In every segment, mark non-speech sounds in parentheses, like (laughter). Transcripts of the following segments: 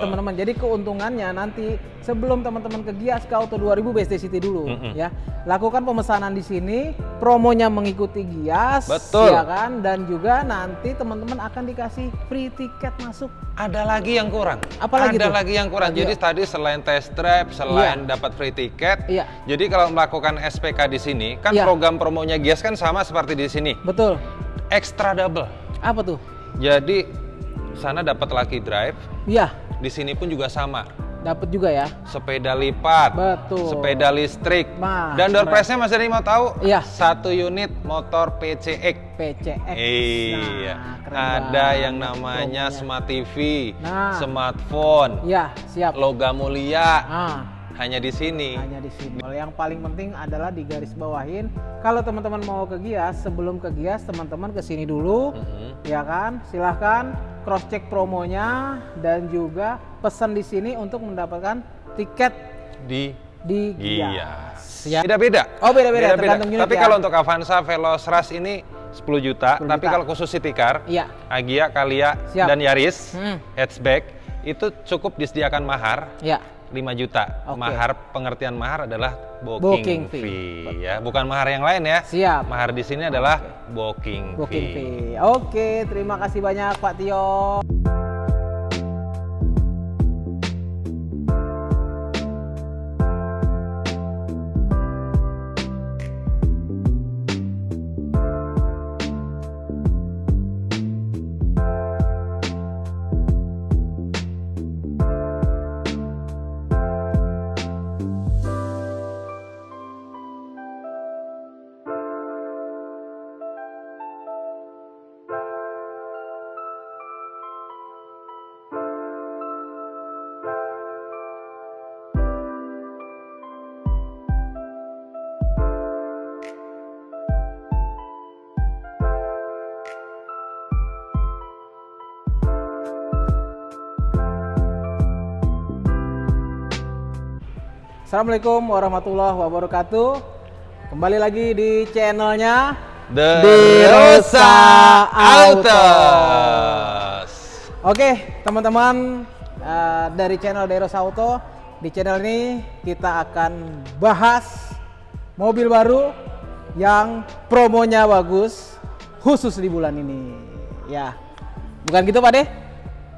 Teman-teman, jadi keuntungannya nanti sebelum teman-teman ke Gias ke Auto 2000 BSD City dulu Mm-mm. ya. Lakukan pemesanan di sini, promonya mengikuti Gias Betul. ya kan dan juga nanti teman-teman akan dikasih free tiket masuk. Ada lagi yang kurang. Apa lagi Ada tuh? lagi yang kurang. Iya. Jadi tadi selain test drive, selain dapat free tiket, Iya. jadi kalau melakukan SPK di sini, kan Iya. program promonya Gias kan sama seperti di sini. Betul. Extra double. Apa tuh? Jadi sana dapat lucky drive, Iya, di sini pun juga sama. dapat juga ya. Sepeda lipat, Betul. sepeda listrik, Nah, dan door prize-nya Mas Denny mau tahu? Iya. Satu unit motor PCX. PCX. Iya, Nah, ada banget yang namanya smart TV, Nah. smartphone, Iya, siap. logam mulia, Ah, hanya di sini. hanya di sini. Yang paling penting adalah di garis bawahin. Kalau teman-teman mau ke Gias, sebelum ke Gias, teman-teman ke sini dulu, Mhm. ya kan? Silahkan cross check promonya dan juga pesan di sini untuk mendapatkan tiket Di di Gias. Gias. Ya. Beda-beda. Oh, beda-beda, tergantung unit Tapi ya. kalau untuk Avanza Veloz Rush ini 10 juta, 10 tapi juta. kalau khusus City Car, Iya. Agia, Kalia, Siap. dan Yaris, Hmm. hatchback, itu cukup disediakan mahar Ya. 5 juta. Oke. Mahar pengertian mahar adalah booking, Booking fee. fee. ya, bukan mahar yang lain ya. Siap. Mahar di sini adalah booking, Booking fee. fee. Oke, terima kasih banyak Pak Tio. Assalamualaikum warahmatullahi wabarakatuh. Kembali lagi di channelnya The Derosa Autos. Oke, teman-teman eh, dari channel Deros Auto, di channel ini kita akan bahas mobil baru yang promonya bagus khusus di bulan ini. Ya, bukan gitu Pak De?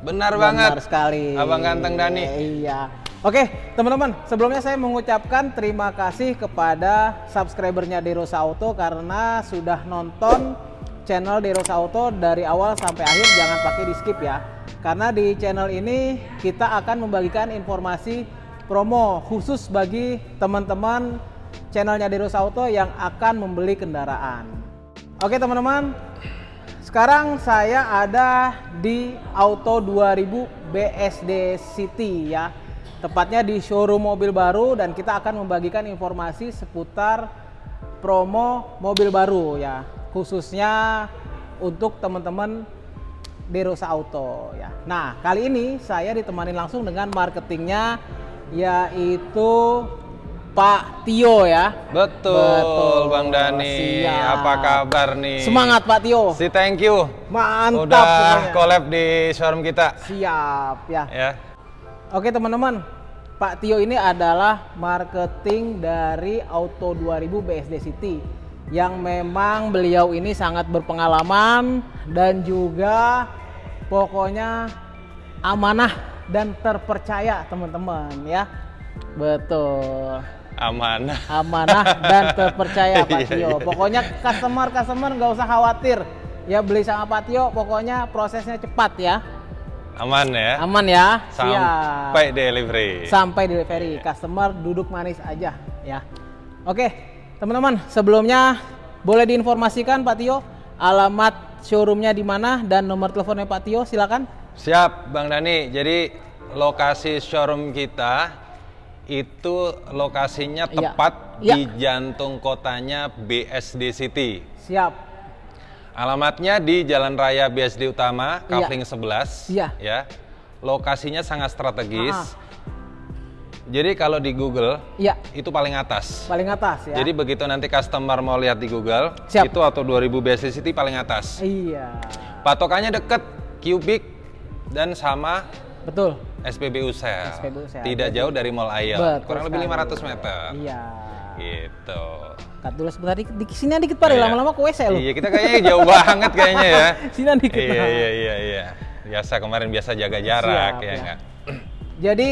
Benar Benar banget. sekali. Abang ganteng Dani. Iya. Oke, teman-teman, sebelumnya saya mengucapkan terima kasih kepada subscribernya Derosa Auto karena sudah nonton channel Derosa Auto dari awal sampai akhir jangan pakai di skip ya. Karena di channel ini kita akan membagikan informasi promo khusus bagi teman-teman channelnya Derosa Auto yang akan membeli kendaraan. Oke, teman-teman, sekarang saya ada di Auto 2000 BSD City ya. Tepatnya di showroom mobil baru dan kita akan membagikan informasi seputar promo mobil baru ya. Khususnya untuk teman-teman Derosa Auto ya. Nah, kali ini saya ditemani langsung dengan marketingnya yaitu Pak Tio ya. Betul, Betul, Bang Dani. siap. Apa kabar nih? Semangat Pak Tio. Si thank you. Mantap Udah collab di showroom kita. Siap ya. Ya. Oke teman-teman, Pak Tio ini adalah marketing dari Auto 2000 BSD City yang memang beliau ini sangat berpengalaman dan juga pokoknya amanah dan terpercaya teman-teman ya. Betul. Amanah. Amanah dan terpercaya (laughs) Pak Iya, Tio. iya. Pokoknya customer-customer nggak usah khawatir. Ya beli sama Pak Tio, pokoknya prosesnya cepat ya. Aman ya. Aman ya. Siap Sampai delivery. sampai delivery customer duduk manis aja ya oke teman-teman sebelumnya boleh diinformasikan Pak Tio alamat showroomnya di mana dan nomor teleponnya Pak Tio silakan Siap, Bang Dani. Jadi lokasi showroom kita itu lokasinya Iya. tepat Iya. di jantung kotanya BSD City. siap Alamatnya di Jalan Raya BSD Utama, Iya. Kavling 11. Iya. Ya. Lokasinya sangat strategis. Ah. Jadi kalau di Google ya itu paling atas. paling atas ya Jadi begitu nanti customer mau lihat di Google, Siap. itu atau 2000 BSD City paling atas. iya Patokannya deket, cubic dan sama betul SPBU Sel. SPBU Sel. Tidak Jadi- jauh dari Mall. Betul Kurang lebih sekali. 500 meter. Iya. Gitu. Kat dulu sebentar dikit, di sini dikit Pak, deh, Iya. lama-lama ke WC lu. Iya, kita kayaknya jauh banget kayaknya ya. (laughs) Sini dikit. iya, iya, iya, iya. Biasa kemarin biasa jaga jarak Siap, ya ya. enggak? Jadi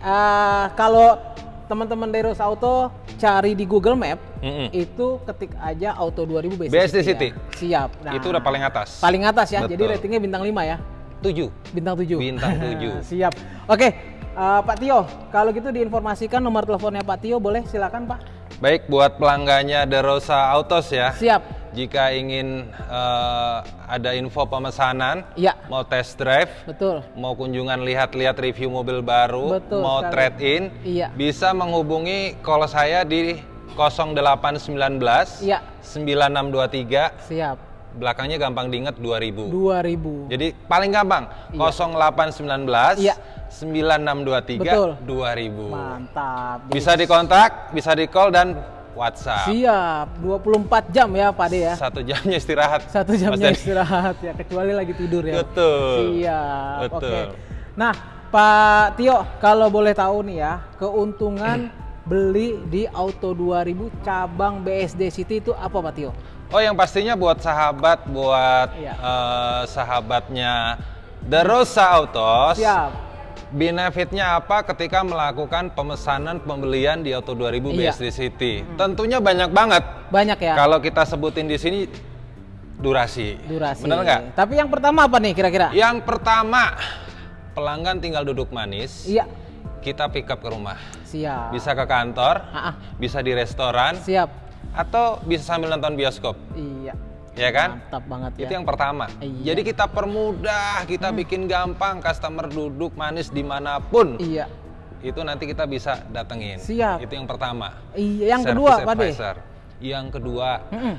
eh, kalau teman-teman dari Rose Auto cari di Google Map Mm-mm. itu ketik aja Auto 2000 BSD, BSD ya. City. Siap. Nah, Itu udah paling atas. Paling atas ya. Jadi Betul. ratingnya bintang 5 ya. 7. Bintang 7. Bintang (laughs) 7. Siap. Oke, eh, Pak Tio, kalau gitu diinformasikan nomor teleponnya Pak Tio boleh silakan Pak. Baik buat pelanggannya The Rosa Autos ya. Siap. Jika ingin eh, ada info pemesanan, Iya. mau test drive, Betul. mau kunjungan lihat-lihat review mobil baru, Betul mau sekali. trade in, Iya. bisa menghubungi call saya di 0819 Iya. 9623 Siap. belakangnya gampang diinget 2000. 2000. Jadi paling gampang 0819 Iya. 9623 Betul. 2000. Mantap. Jadi Bisa dikontak, bisa di call dan WhatsApp. Siap. 24 jam ya Pak De ya. Satu jamnya istirahat. Satu jamnya istirahat ya, kecuali lagi tidur ya. Betul. Siap. Betul. Oke. Nah, Pak Tio, kalau boleh tahu nih ya, keuntungan (clears throat) beli di Auto 2000 cabang BSD City itu apa Pak Tio? Oh, yang pastinya buat sahabat, buat Iya. eh, sahabatnya The Rosa Autos. Siap. Benefitnya apa ketika melakukan pemesanan pembelian di Auto 2000 Iya. BSD City? Tentunya banyak banget. Banyak ya Kalau kita sebutin di sini durasi. durasi. Bener nggak? Tapi yang pertama apa nih kira-kira? Yang pertama, pelanggan tinggal duduk manis, Iya. kita pick up ke rumah. Siap. Bisa ke kantor, Ah, ah. bisa di restoran, Siap. atau bisa sambil nonton bioskop. Iya. Ya kan? Mantap banget ya. Itu yang pertama. Iya. Hmm. Jadi kita permudah, kita bikin gampang customer duduk manis di mana pun. Iya. Itu nanti kita bisa datengin. Siap. Itu yang pertama. Iya, yang Service kedua Pak. Yang kedua, Mm-mm.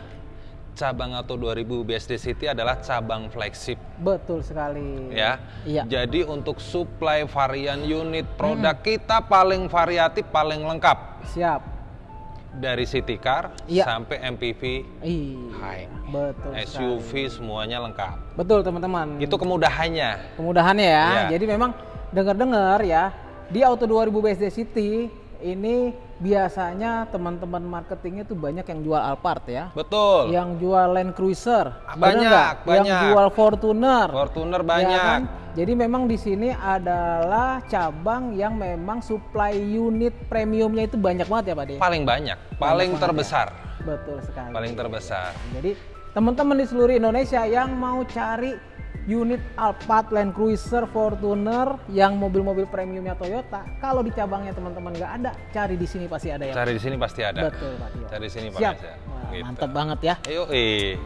cabang Auto 2000 BSD City adalah cabang flagship Betul sekali. ya. Iya. Jadi untuk supply varian unit produk kita paling variatif, paling lengkap Siap. Dari city car Iya. sampai MPV. Hai. Betul. SUV semuanya lengkap. Betul teman-teman. Itu kemudahannya. kemudahannya ya. Iya. Jadi memang dengar-dengar ya di Auto 2000 BSD City ini biasanya teman-teman marketingnya tuh banyak yang jual Alphard ya. Betul. Yang jual Land Cruiser. Banyak, nggak? Yang banyak. jual Fortuner. Fortuner ya banyak. kan? Jadi memang di sini adalah cabang yang memang supply unit premiumnya itu banyak banget ya Pak De. Paling banyak, paling banget ya. terbesar. Betul sekali. Paling terbesar. Jadi teman-teman di seluruh Indonesia yang mau cari unit Alphard, Land Cruiser, Fortuner yang mobil-mobil premiumnya Toyota, kalau di cabangnya teman-teman nggak ada, cari di sini pasti ada ya. Cari di sini pasti ada. Betul Pak Tio. Cari di sini Siap. pasti ada. Wah, Gitu. Mantap banget ya. Ayo, eh.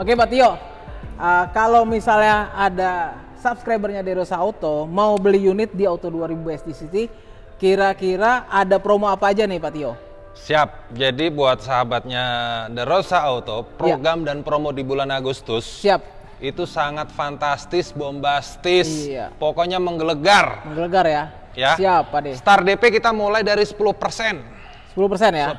Oke Pak Tio, uh, kalau misalnya ada subscribernya Derosa Auto mau beli unit di Auto 2000 BSD City, kira-kira ada promo apa aja nih Pak Tio? Siap. Jadi buat sahabatnya The Rosa Auto, program dan promo di bulan Agustus Siap, itu sangat fantastis, bombastis. Iya. Pokoknya menggelegar. menggelegar ya. Ya. Siap Pak De. Start DP kita mulai dari 10%. 10% ya? 10%.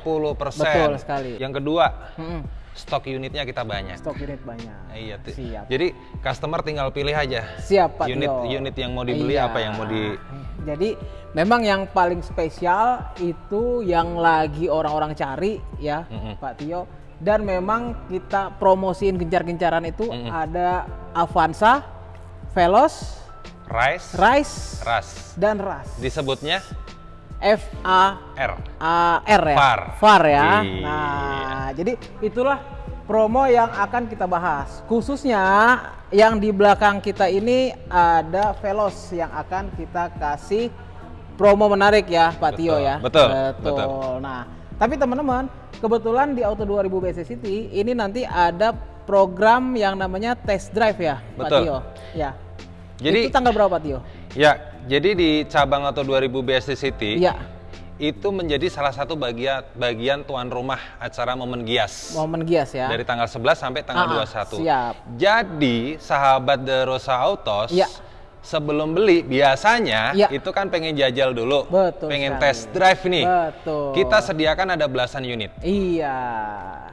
Betul sekali. Yang kedua, Mm-mm. stok unitnya kita banyak. Stok unit banyak. Iya, Siap. Jadi customer tinggal pilih aja. Siap Pak unit Tio. unit yang mau dibeli Iya. apa yang mau di Jadi memang yang paling spesial itu yang lagi orang-orang cari ya Mm-mm. Pak Tio. Dan memang kita promosiin gencar-gencaran itu ada Avanza, Veloz, Rice, Rise, Ras. dan Ras. Disebutnya F A R. A R ya. Far. Far ya. Iya. Nah, jadi itulah promo yang akan kita bahas. Khususnya yang di belakang kita ini ada Veloz yang akan kita kasih promo menarik ya, Pak Tio Betul, ya. betul, Betul. betul. Nah, tapi teman-teman, kebetulan di Auto 2000 BC City ini nanti ada program yang namanya test drive ya, Pak Betul. Tio. Ya. Jadi- itu tanggal berapa, Pak Tio? Ya, jadi di cabang atau 2000 BSD City Iya. itu menjadi salah satu bagian bagian tuan rumah acara Momen Gias. Momen Gias ya. Dari tanggal 11 sampai tanggal Ah, 21. siap. Jadi, sahabat The Rosa Autos Iya. Sebelum beli biasanya Iya. itu kan pengen jajal dulu. Betul pengen sekali. test drive nih. Betul. Kita sediakan ada belasan unit. Iya,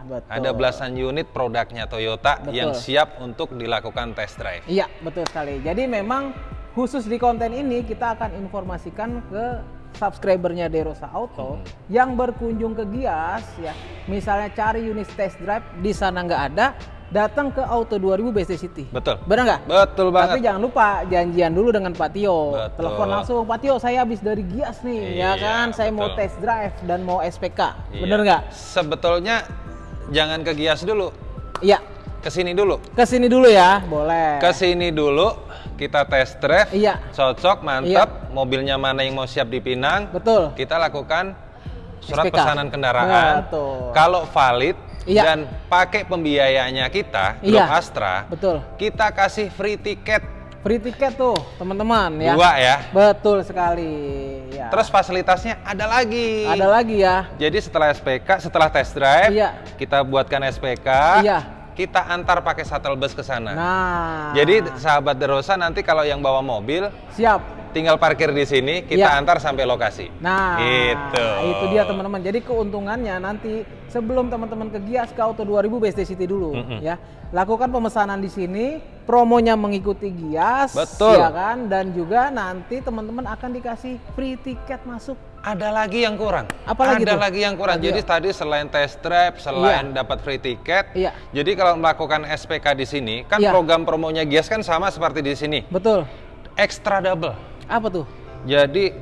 betul. Ada belasan unit produknya Toyota Betul. yang siap untuk dilakukan test drive. Iya, betul sekali. Jadi memang khusus di konten ini kita akan informasikan ke subscribernya Derosa Auto Hmm. yang berkunjung ke Gias ya misalnya cari unit test drive di sana nggak ada datang ke Auto 2000 BC City Betul. benar nggak Betul tapi banget. jangan lupa janjian dulu dengan Pak Tio. Betul. Telepon langsung, Pak Tio saya habis dari Gias nih, ya Iya, kan? Saya mau test drive dan mau SPK. Iya. Bener nggak? Sebetulnya jangan ke Gias dulu, Iya. ke sini dulu. Ke sini dulu ya, boleh. Ke sini dulu, kita test drive, Iya. cocok, mantap, mobilnya mana yang mau siap dipinang, Betul. kita lakukan surat SPK. pesanan kendaraan. Betul. Kalau valid Iya. dan pakai pembiayanya kita, Iya. Astra, Betul. kita kasih free tiket Free tiket tuh, teman-teman ya. dua ya. Betul sekali. Ya. Terus fasilitasnya ada lagi. ada lagi ya. Jadi setelah SPK, setelah test drive, Iya. kita buatkan SPK, Iya. kita antar pakai shuttle bus ke sana. Nah. Jadi sahabat Derosa nanti kalau yang bawa mobil, siap. Tinggal parkir di sini, kita Iya. antar sampai lokasi. Nah, Gitu. itu dia teman-teman. Jadi keuntungannya nanti sebelum teman-teman ke Gias ke Auto 2000 BSD City dulu Mm-mm. ya. Lakukan pemesanan di sini, promonya mengikuti Gias Betul. ya kan dan juga nanti teman-teman akan dikasih free tiket masuk. Ada lagi yang kurang. Apa lagi Ada tuh? lagi yang kurang. Lagi Jadi ya? tadi selain test drive, selain dapat free tiket, Iya. jadi kalau melakukan SPK di sini, kan Iya. program promonya Gias kan sama seperti di sini, Betul. extra double. Apa tuh? Jadi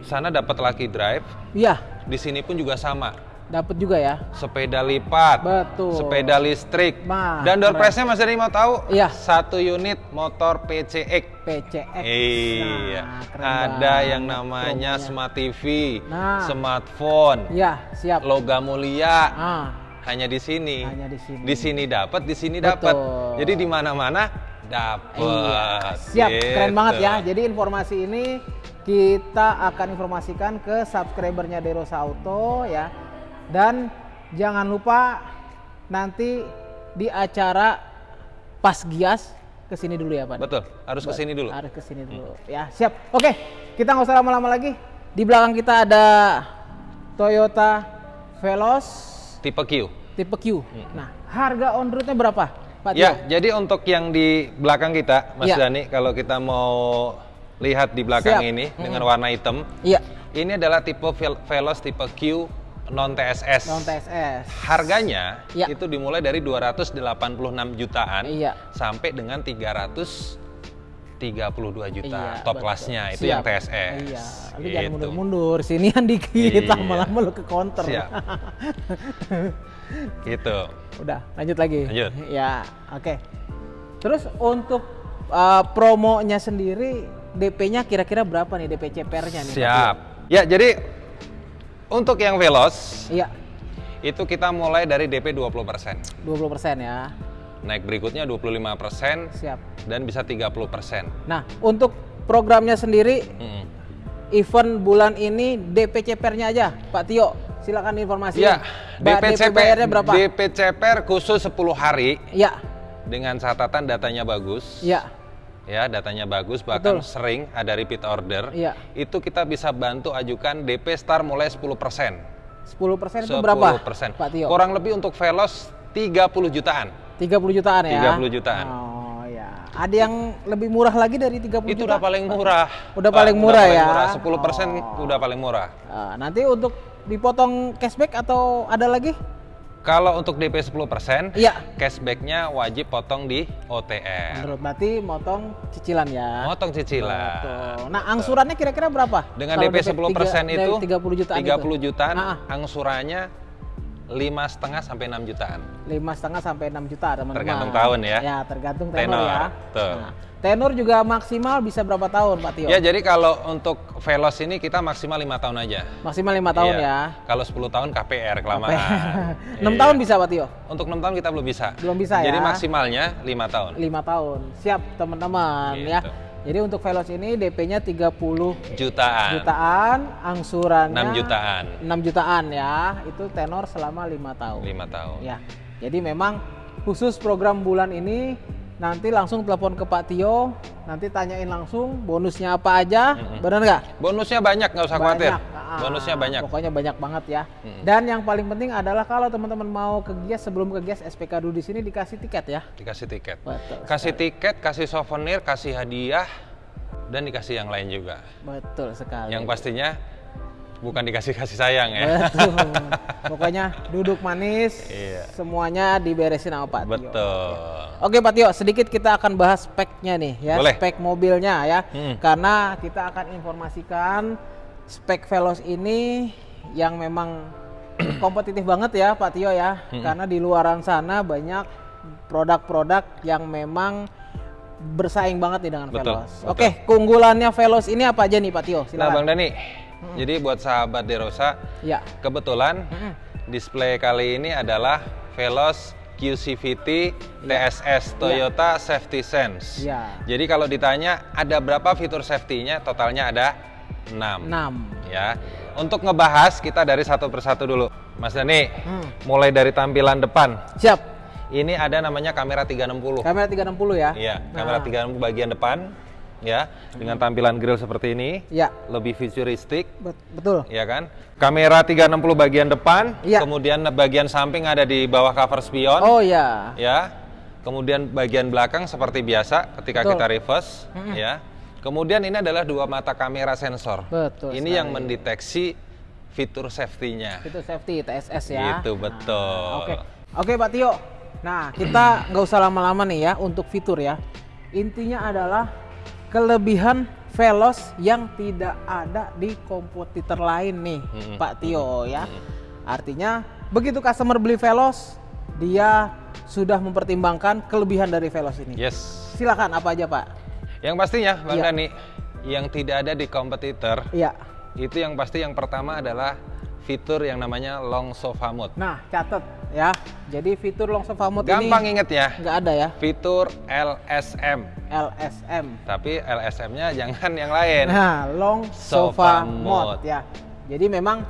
sana dapat lucky drive, Iya, di sini pun juga sama. dapat juga ya. sepeda lipat, Betul. sepeda listrik, Nah, dan door prize-nya Mas Dari mau tahu? Iya. Satu unit motor PCX. PCX. Iya. Nah, keren Ada banget yang namanya smart TV, Nah. smartphone, Iya, siap. logam mulia. Ah, Hanya di sini. Hanya di sini. Di sini dapat, di sini dapat. Jadi di mana-mana dapat. Iya, siap, keren Gitu. banget ya. Jadi informasi ini kita akan informasikan ke subscribernya Derosa Auto ya. Dan jangan lupa nanti di acara pas Gias ke sini dulu ya, Pak. Betul, harus ke sini dulu. Harus ke sini dulu. Ya, siap. Oke, kita nggak usah lama-lama lagi. Di belakang kita ada Toyota Veloz Tipe Q. tipe Q. Nah, harga on roadnya berapa, Pak Tio? Ya, jadi untuk yang di belakang kita, Mas Ya. Dani, kalau kita mau lihat di belakang Siap. ini dengan warna hitam, Iya, ini adalah tipe Vel- Veloz tipe Q non TSS. non TSS. Harganya Ya. itu dimulai dari 286 jutaan Iya. sampai dengan 332 juta Iya, top betul. kelasnya itu Siap. yang TSS. Iya, lu Gitu. jangan mundur-mundur. Sinian dikit, Iya. lama-lama lu ke counter. Siap. (laughs) Gitu. Udah, lanjut lagi. Lanjut. Ya, oke. Terus untuk uh, promonya sendiri DP-nya kira-kira berapa nih DP CPR-nya nih? Siap. Ya, jadi untuk yang Veloz Tio? Iya, itu kita mulai dari DP 20%. 20% ya. Naik berikutnya 25% Siap. dan bisa 30%. Nah, untuk programnya sendiri Mm. event bulan ini DP CPR-nya aja, Pak Tio. Silakan informasi. Ya, DP DP bayarnya berapa? DP CPR khusus 10 hari Iya, dengan catatan datanya bagus. iya. Ya, datanya bagus bahkan Betul. sering ada repeat order. Iya. Itu kita bisa bantu ajukan DP start mulai 10%. 10% itu berapa? 10%. Pak Tio. Kurang lebih untuk Veloz 30 jutaan. 30 jutaan ya. 30 jutaan. Oh ya. Ada yang lebih murah lagi dari 30 Itu juta? udah paling murah. Udah paling murah ya? 10% Oh. udah paling murah. Ah, nanti untuk dipotong cashback atau ada lagi? Kalau untuk DP 10%, Iya. cashbacknya wajib potong di OTR. Menurut berarti motong cicilan ya. Motong cicilan. Betul. Nah, angsurannya kira-kira berapa? Dengan Kalau DP 10% tiga- itu dari 30 jutaan 30 itu? jutaan, Ah, ah. angsurannya lima setengah sampai 6 jutaan. lima setengah sampai 6 juta teman-teman. Tergantung tahun ya. Ya tergantung tenor, Tenor, ya. betul. Nah, tenor juga maksimal bisa berapa tahun Pak Tio? Ya jadi kalau untuk Veloz ini kita maksimal lima tahun aja. Maksimal lima tahun Iya. ya. Kalau 10 tahun KPR kelamaan. 6 (laughs) Iya. tahun bisa Pak Tio? Untuk 6 tahun kita belum bisa. Belum bisa Jadi ya. maksimalnya lima tahun. 5 tahun. Siap teman-teman ya. Jadi untuk Veloz ini DP-nya 30 Jutaan. jutaan, angsurannya 6 jutaan. 6 jutaan ya. Itu tenor selama 5 tahun. Lima tahun. Ya. Jadi memang khusus program bulan ini nanti langsung telepon ke Pak Tio, nanti tanyain langsung bonusnya apa aja, benar nggak? Bonusnya banyak nggak usah khawatir. Ah, Bonusnya banyak. Pokoknya banyak banget ya. Dan yang paling penting adalah kalau teman-teman mau ke Gias sebelum ke Gias SPK dulu di sini dikasih tiket ya. Dikasih tiket. Betul. Kasih tiket, kasih souvenir, kasih hadiah. dan dikasih yang lain juga. Betul sekali. Yang pastinya bukan dikasih kasih sayang ya. Betul. (laughs) Pokoknya duduk manis, Iya. semuanya diberesin sama Pak Tio. Betul. Oke Pak Tio, sedikit kita akan bahas speknya nih ya, Boleh. spek mobilnya ya. Hmm. Karena kita akan informasikan spek Veloz ini yang memang (clears throat) kompetitif banget ya Pak Tio ya. Hmm. Karena di luaran sana banyak produk-produk yang memang bersaing banget nih dengan Betul, Veloz. betul. Oke, keunggulannya Veloz ini apa aja nih Pak Tio? Nah, Silakan. Bang Dani, jadi buat sahabat Derosa, Ya. kebetulan Mm-mm. display kali ini adalah Veloz QCVT. TSS Toyota Safety Sense. Iya. Jadi kalau ditanya ada berapa fitur safety-nya, totalnya ada 6. 6. Ya. Untuk ngebahas kita dari satu persatu dulu. Mas Dani, Hmm. mulai dari tampilan depan. Siap. Ini ada namanya kamera 360. Kamera 360 ya? Iya, kamera Nah. 360 bagian depan ya, dengan tampilan grill seperti ini. Ya, Lebih futuristik, bet- betul. ya kan? Kamera 360 bagian depan, Iya. kemudian bagian samping ada di bawah cover spion, Oh ya. ya. Kemudian bagian belakang seperti biasa ketika Betul. kita reverse, ya. Kemudian ini adalah dua mata kamera sensor. Betul Ini yang sekali. mendeteksi fitur safety-nya. Itu safety TSS ya. Gitu, betul. Nah, Oke. Oke, Pak Tio. Nah, kita nggak usah lama-lama nih ya untuk fitur ya. Intinya adalah kelebihan Veloz yang tidak ada di kompetitor lain nih, Mm-mm. Pak Tio ya. Artinya begitu customer beli Veloz, dia sudah mempertimbangkan kelebihan dari Veloz ini. Yes. Silakan apa aja, Pak? Yang pastinya, Bang. Dani, yang tidak ada di kompetitor Iya. itu yang pasti yang pertama adalah fitur yang namanya long sofa mode. Nah, catat ya. Jadi fitur long sofa mode Gampang ini inget ya, nggak ada ya. fitur LSM. LSM. Tapi LSM-nya jangan yang lain. Nah, long Sofa sofa, mode. mode. ya. Jadi memang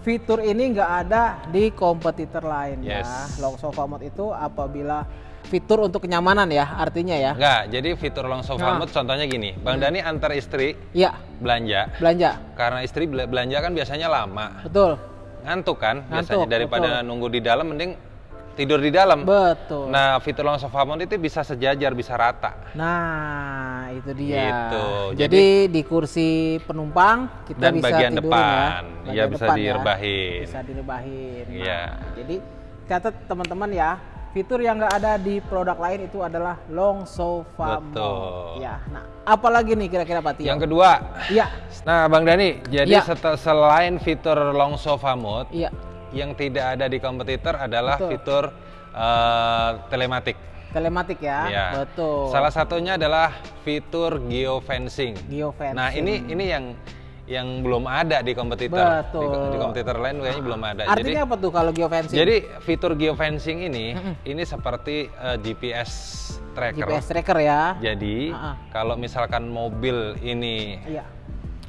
fitur ini nggak ada di kompetitor lain ya. Yes. Long sofa mode itu apabila fitur untuk kenyamanan ya, artinya ya. Enggak, jadi fitur long sofa Nah. contohnya gini, Bang Dani antar istri Iya, belanja, belanja. karena istri bela- belanja kan biasanya lama, Betul. ngantuk kan Ngantuk, biasanya daripada betul. nunggu di dalam mending tidur di dalam. Betul. Nah, fitur long sofa mode itu bisa sejajar, bisa rata. Nah, itu dia. Gitu. Jadi, di kursi penumpang kita Dan bisa bagian tidurin depan. ya. Iya, bisa depan ya. direbahin. Bisa direbahin. Nah, Iya. Jadi catat teman-teman ya, fitur yang nggak ada di produk lain itu adalah long sofa Betul. mode. Ya. Nah, apalagi nih kira-kira Pak Tio? Yang kedua, Iya. nah Bang Dani, jadi sete- selain fitur long sofa mode, Iya. yang tidak ada di kompetitor adalah Betul. fitur eh, telematik. Telematik ya. Iya. Betul. Salah satunya adalah fitur geofencing. Geofencing. Nah, ini ini yang yang belum ada di kompetitor. Di, Betul. di kompetitor lain kayaknya belum ada. Artinya apa tuh kalau geofencing? jadi jadi fitur geofencing ini ini seperti eh, GPS tracker. GPS tracker ya. Jadi Ah, ah. kalau misalkan mobil ini Iya.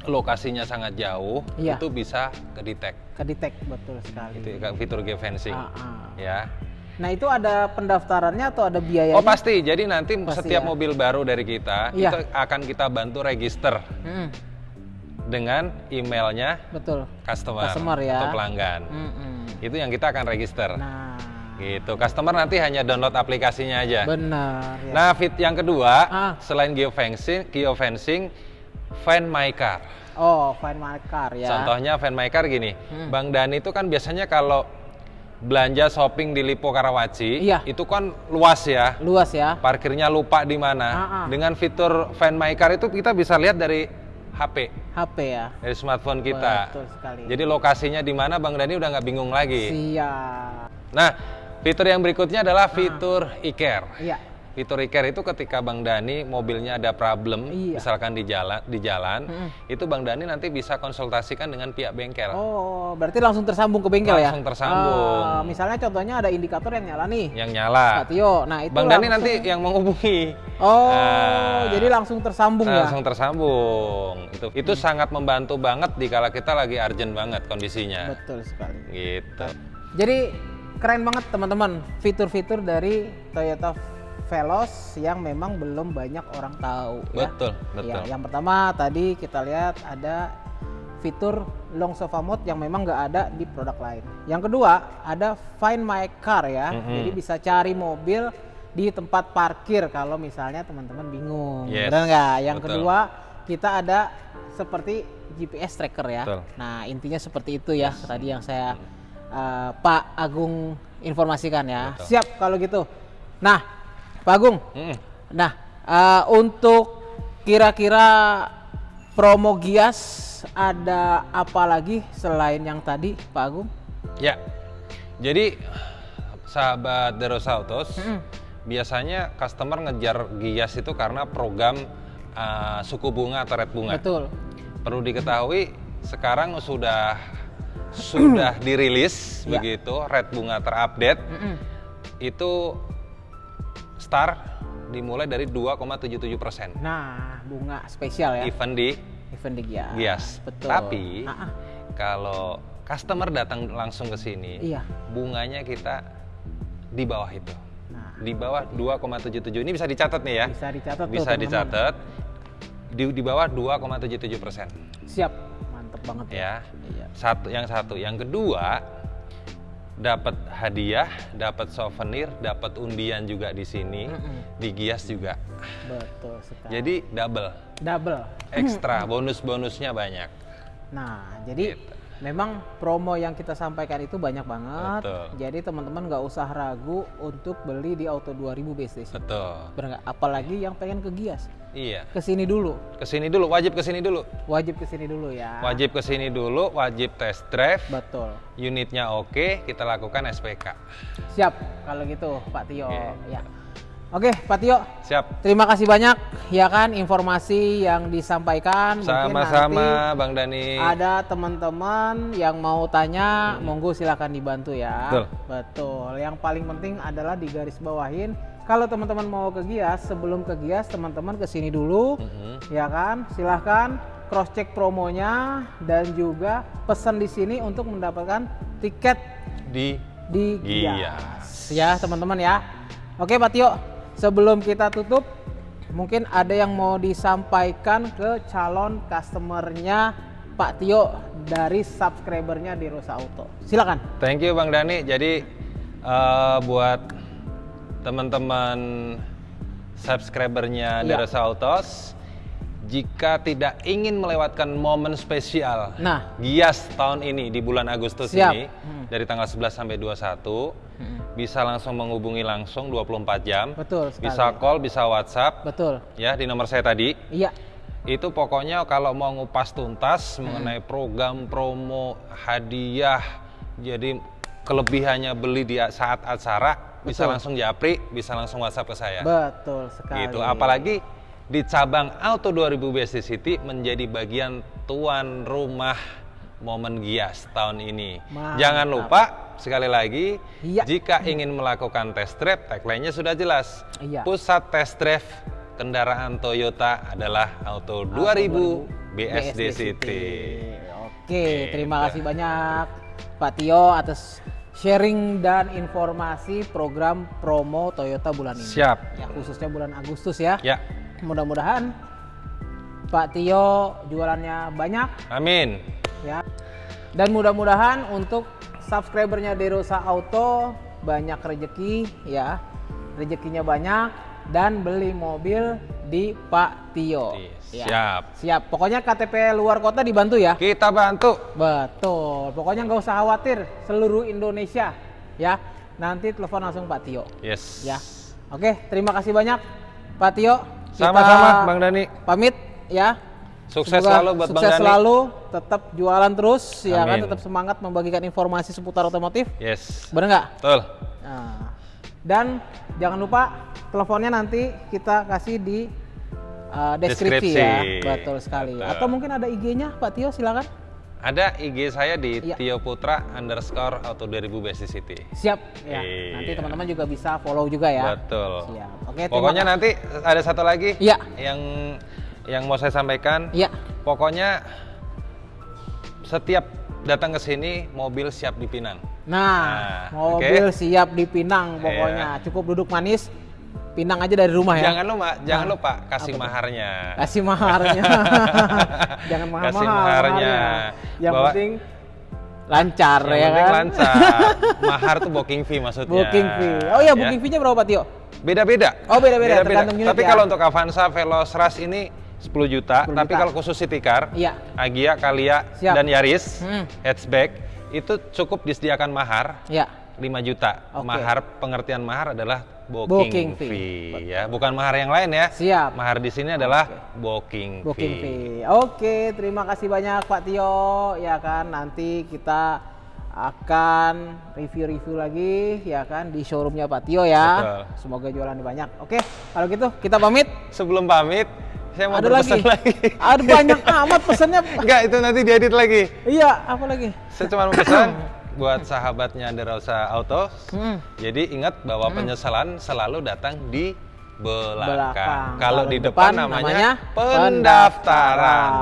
lokasinya sangat jauh, Iya. itu bisa kedetek. Kedetek betul sekali. Itu fitur geofencing. Ah. Ya. Nah, itu ada pendaftarannya atau ada biayanya? Oh pasti. Jadi nanti Pasti setiap ya. mobil baru dari kita Iya. itu akan kita bantu register Mm, dengan emailnya betul. customer, Customer ya. atau pelanggan. Mm-mm. Itu yang kita akan register. Nah, Gitu. Customer nanti hanya download aplikasinya aja. benar. Ya. Nah, fit yang kedua Ah. selain geofencing, geofencing Find My Car. oh, Find My Car ya. Contohnya Find My Car gini. Hmm. Bang Dani itu kan biasanya kalau belanja shopping di Lipo Karawaci, Iya. itu kan luas ya. Luas ya. Parkirnya lupa di mana. Ah, ah. Dengan fitur Find My Car itu kita bisa lihat dari HP, HP ya. dari smartphone kita. Betul sekali. Jadi lokasinya di mana Bang Dani udah nggak bingung lagi. Siap. Nah, fitur yang berikutnya adalah fitur e-care. Iya. Fitur e-care itu ketika Bang Dani mobilnya ada problem, Iya. misalkan di jalan, di jalan, Mm-mm. itu Bang Dani nanti bisa konsultasikan dengan pihak bengkel. Oh, berarti langsung tersambung ke bengkel ya? Langsung tersambung. Ah, misalnya contohnya ada indikator yang nyala nih. Yang nyala. Pak Tio. Nah, itu Bang Dani langsung- nanti yang menghubungi. Oh, Ah. jadi langsung tersambung ya? langsung tersambung. Itu itu sangat membantu banget di kala kita lagi urgent banget kondisinya. Betul sekali. Gitu. Jadi keren banget teman-teman fitur-fitur dari Toyota Veloz yang memang belum banyak orang tahu ya. Betul, betul. Ya, yang pertama tadi kita lihat ada fitur long sofa mode yang memang nggak ada di produk lain. Yang kedua ada Find My Car ya. Mhm. Jadi bisa cari mobil di tempat parkir kalau misalnya teman-teman bingung. Yes, Benar nggak? Yang betul. kedua kita ada seperti GPS tracker ya. Betul. Nah, intinya seperti itu ya tadi yang saya eh, Pak Agung informasikan ya. Betul. Siap kalau gitu. Nah, Pak Agung. Mm-mm. Nah, eh, untuk kira-kira promo Gias ada apa lagi selain yang tadi, Pak Agung? Ya, jadi sahabat Derosa Autos, Mm-mm. biasanya customer ngejar Gias itu karena program uh, suku bunga atau rate bunga. Betul. Perlu diketahui sekarang sudah sudah dirilis (clears throat) Ya. begitu rate bunga terupdate Mm-mm. itu start dimulai dari 2,77 persen. Nah, bunga spesial ya. Event di Event di Gias. Gias. Betul. Tapi Ah, ah. kalau customer datang langsung ke sini, Iya. bunganya kita di bawah itu. Nah, Di bawah 2,77. Ini bisa dicatat nih ya. bisa dicatat tuh, Bisa teman-teman. dicatat. Di, di bawah 2,77 persen. Siap. Mantep banget Ya. Iya. Satu, yang satu. Yang kedua, dapat hadiah, dapat souvenir, dapat undian juga di sini, Mm-mm. di Gias juga. Betul sekali. Jadi double, double. ekstra, bonus-bonusnya banyak. Nah, jadi Gitu. Memang promo yang kita sampaikan itu banyak banget. Betul. Jadi teman-teman nggak usah ragu untuk beli di Auto 2000 Base Station. Betul. Bener nggak? Apalagi yang pengen ke Gias. Iya. Ke sini dulu. Ke sini dulu, wajib ke sini dulu. Wajib ke sini dulu ya. Wajib ke sini dulu, wajib test drive. Betul. Unitnya oke, kita lakukan SPK. Siap kalau gitu Pak Tio. Oke. Ya. Oke Pak Tio, Siap. terima kasih banyak ya kan informasi yang disampaikan. Sama-sama, Bang Dani. Ada teman-teman yang mau tanya, monggo silahkan dibantu ya. Betul. Betul. Yang paling penting adalah di garis bawahin. Kalau teman-teman mau ke Gias, sebelum ke Gias, teman-teman ke sini dulu, Mhm. ya kan? Silahkan cross check promonya dan juga pesan di sini untuk mendapatkan tiket Di di Gias. Gias. Ya teman-teman ya. Oke Pak Tio, sebelum kita tutup, mungkin ada yang mau disampaikan ke calon customernya Pak Tio dari subscribernya di Rosa Auto. Silakan. Thank you Bang Dani. Jadi eh, buat teman-teman subscribernya Iya. Derosa Autos, jika tidak ingin melewatkan momen spesial Nah. Gias tahun ini di bulan Agustus Siap. ini Hmm. dari tanggal 11 sampai 21 bisa langsung menghubungi langsung 24 jam. Betul sekali. Bisa call, bisa WhatsApp Betul. ya di nomor saya tadi. Iya. Itu pokoknya kalau mau ngupas tuntas mengenai program promo hadiah jadi kelebihannya beli di saat acara bisa Betul. langsung japri, bisa langsung WhatsApp ke saya. Betul sekali. Gitu. Apalagi di cabang Auto 2000 BSD City menjadi bagian tuan rumah momen Gias tahun ini. Mantap. Jangan lupa sekali lagi Iya. jika ingin melakukan test drive tagline-nya sudah jelas. Iya. Pusat test drive kendaraan Toyota adalah Auto 2000 BSD, City. Oke, terima kasih banyak Pak Tio atas sharing dan informasi program promo Toyota bulan ini. Siap. Ya, khususnya bulan Agustus ya. Ya, Mudah-mudahan Pak Tio jualannya banyak amin. ya. Dan mudah-mudahan untuk subscribernya Derosa Auto banyak rezeki ya. Rezekinya banyak dan beli mobil di Pak Tio. Ya. Siap. Siap. Pokoknya KTP luar kota dibantu ya. Kita bantu. Betul. Pokoknya nggak usah khawatir seluruh Indonesia ya. Nanti telepon langsung Pak Tio Yes. ya. Oke, terima kasih banyak Pak Tio. Sama-sama Bang Dani. Pamit ya. Sukses Semoga selalu buat Bang sukses Dani. selalu, tetap jualan terus ya kan, Amin. tetap semangat membagikan informasi seputar otomotif. Yes. Bener nggak? Betul. Nah, dan jangan lupa teleponnya nanti kita kasih di uh, deskripsi, Deskripsi. ya. Betul sekali. Betul. Atau mungkin ada IG-nya Pak Tio silakan. Ada IG saya di Iya. Tio Putra underscore Auto 2000 BSD City. Siap ya. Iya. Nanti teman-teman juga bisa follow juga ya. Betul. Siap. Oke, Pokoknya nanti ada satu lagi Iya. yang yang mau saya sampaikan. Iya. Pokoknya setiap datang ke sini mobil siap dipinang. Nah, Nah, mobil oke. siap dipinang pokoknya. Cukup duduk manis, pinang aja dari rumah ya. Jangan lupa, jangan Nah, lupa kasih maharnya. Kasih maharnya. (laughs) Jangan mahal-mahal. Kasih maharnya. Yang Bawa- penting lancar Yang ya penting kan. lancar. (laughs) Mahar tuh booking fee maksudnya. Booking fee. Oh iya, booking fee-nya berapa, Tio? Beda-beda. Oh, beda-beda, tergantung unit Tapi ya. kalau untuk Avanza, Veloz, Rush ini 10 juta. 10 Tapi juta. kalau khusus city car, Iya. Agia, Kalia, Siap. dan Yaris Hmm. hatchback itu cukup disediakan mahar Ya. 5 juta. Oke. Mahar pengertian mahar adalah Booking booking, fee. fee, ya, bukan mahar yang lain ya. Siap. Mahar di sini adalah booking, Booking fee. fee. Oke, terima kasih banyak Pak Tio. Ya kan, nanti kita akan review-review lagi ya kan di showroomnya Pak Tio ya. Betul. Semoga jualan banyak. Oke, kalau gitu kita pamit. Sebelum pamit, saya mau Ada lagi. lagi. Ada banyak amat pesannya. Enggak, itu nanti diedit lagi. iya, apa lagi? Saya cuma mau pesan buat sahabatnya Derosa Auto. Hmm. Jadi ingat bahwa penyesalan selalu datang di belakang. Belakang. Kalau di depan, depan namanya, namanya pendaftaran. pendaftaran.